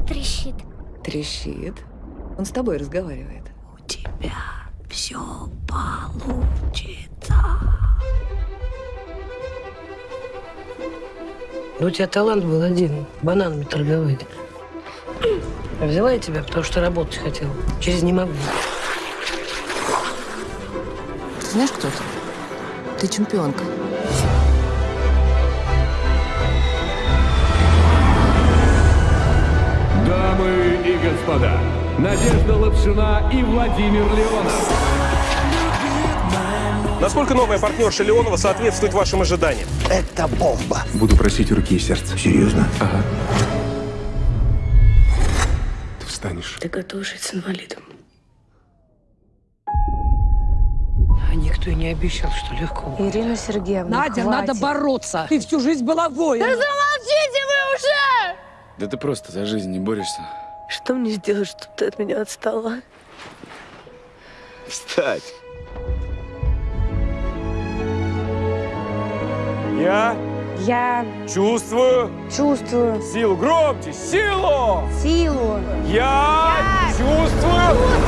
трещит. Трещит. Он с тобой разговаривает. У тебя все получится. Ну, у тебя талант был один – бананами торговать. А взяла я тебя, потому что работать хотела. Через не могу. Знаешь, кто ты? Ты чемпионка. Надежда Лапшина и Владимир Леонов. Насколько новая партнерша Леонова соответствует вашим ожиданиям? Это бомба. Буду просить руки и сердца. Серьезно? Ага. Ты встанешь. Ты готов жить с инвалидом. А никто и не обещал, что легко будет. Ирина Сергеевна, Надя, хватит. надо бороться. Ты всю жизнь была воином. Замолчите вы уже! Да ты просто за жизнь не борешься. Что мне сделать, чтобы ты от меня отстала? Встать! Я Я чувствую чувствую силу. Громче! Силу! силу. Я, чувствую силу!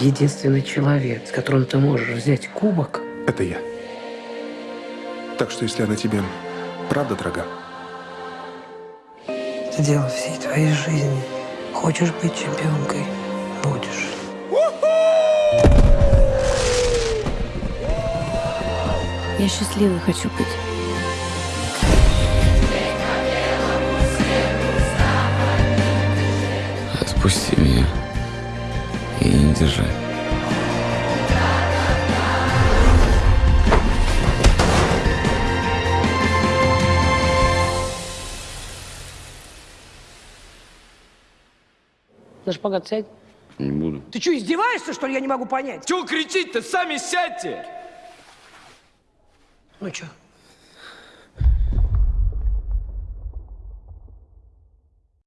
Единственный человек, с которым ты можешь взять кубок, Это я. Так что, если она тебе правда дорога, это дело всей твоей жизни. Хочешь быть чемпионкой – будешь. Я счастливой хочу быть. Отпусти меня. И не держи. На шпагат сядь. Не буду. Ты что, издеваешься, что ли? Я не могу понять. Чего кричить-то? Сами сядьте! Ну что,